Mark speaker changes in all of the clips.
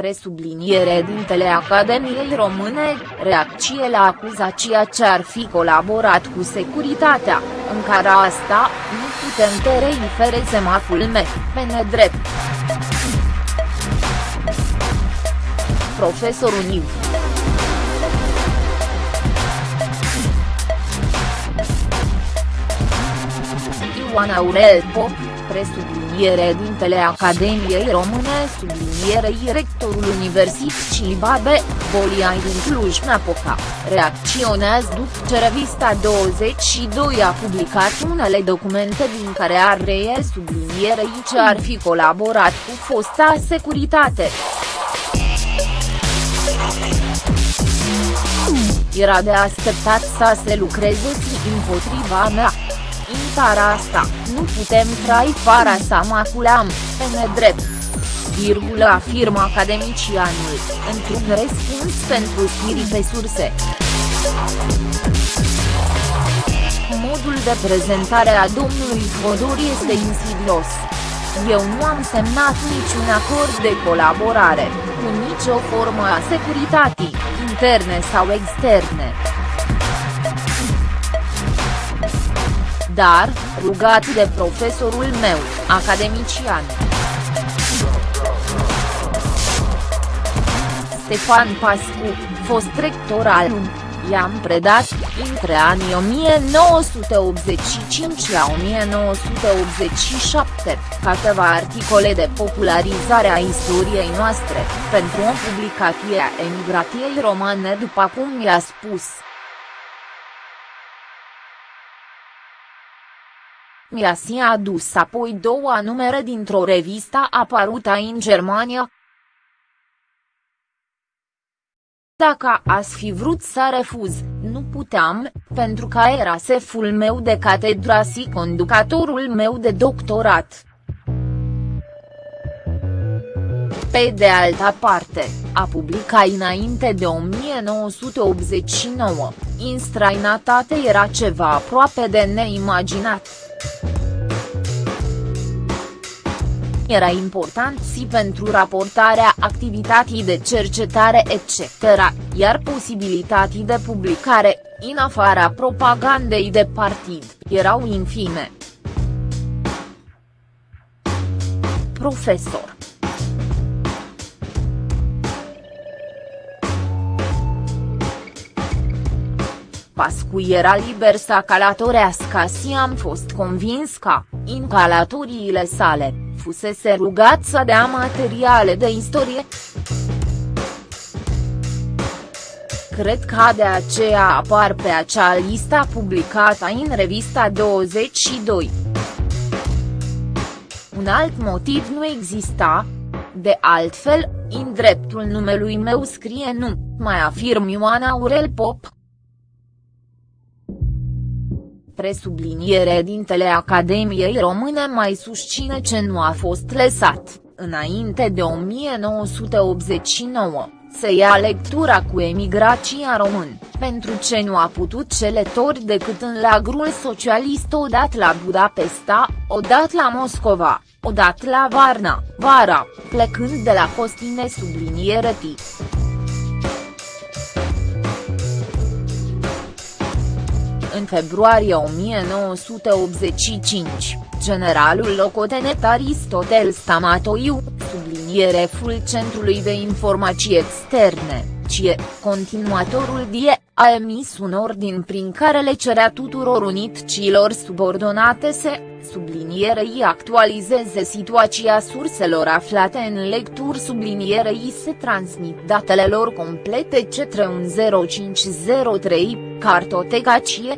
Speaker 1: Presubliniere dintele Academiei Române, reacție la acuzația ce ar fi colaborat cu securitatea, în care asta, nu putem terei fere semaful me, pe nedrept. Profesorul Niv. Ioan Aurel Pop, presubliniere dintele Academiei Române sublinierei rectorul Universității Babe, Boliai din Cluj-Napoca, reacționează după ce revista 22 a publicat unele documente din care ar reie sublinierei ce ar fi colaborat cu fosta securitate. Era de așteptat să se lucreze împotriva mea. În țara asta, nu putem trai fara sa maculam, pe nedrept. Virgulă afirmă academicianul, într-un răspuns pentru știri pe surse. Modul de prezentare a domnului Fodor este insidios. Eu nu am semnat niciun acord de colaborare, cu nicio formă a securității, interne sau externe. Dar, rugat de profesorul meu, academician. Stefan Pascu, fost rector al UN, i-am predat, între anii 1985 la 1987, câteva articole de popularizare a istoriei noastre, pentru o publicație a emigrației romane după cum i-a spus. Miasi a adus apoi două numere dintr-o revistă apărută în Germania. Dacă ați fi vrut să refuz, nu puteam, pentru că era seful meu de catedra și conducătorul meu de doctorat. Pe de altă parte, a publicat înainte de 1989, în străinătate era ceva aproape de neimaginat. Era important și pentru raportarea activității de cercetare etc., iar posibilitatea de publicare, în afara propagandei de partid, erau infime. Profesor Pascu era liber să calatorească și am fost convins că, în calatoriile sale, fusese rugat să dea materiale de istorie. Cred că de aceea apar pe acea listă publicată în revista 22. Un alt motiv nu exista, de altfel, în dreptul numelui meu scrie nu, mai afirm Ioana Aurel Pop presubliniere dintele Academiei Române mai susține ce nu a fost lăsat, înainte de 1989, să ia lectura cu emigrația român, pentru ce nu a putut celetori decât în lagrul socialist odată la Budapesta, odată la Moscova, odată la Varna, vara, plecând de la Costine subliniere T. În februarie 1985, generalul locotenent Aristotel Stamatoiu, subliniere ful Centrului de Informații Externe, CIE, continuatorul DIE, a emis un ordin prin care le cerea tuturor unitcilor subordonate să, sublinierei actualizeze situația surselor aflate în lecturi sublinierei se transmit datele lor complete către 0503 Cartotegacie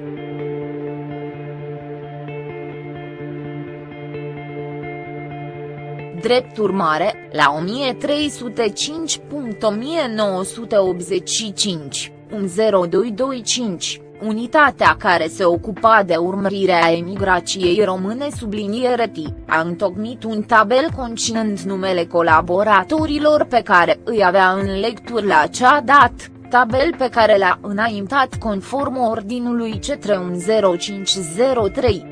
Speaker 1: Drept urmare, la 1305.1985, 10225, unitatea care se ocupa de urmărirea emigrației române subliniere T, a întocmit un tabel conținând numele colaboratorilor pe care îi avea în lecturi la acea dată tabel pe care l-a înaintat conform ordinului C3 0503.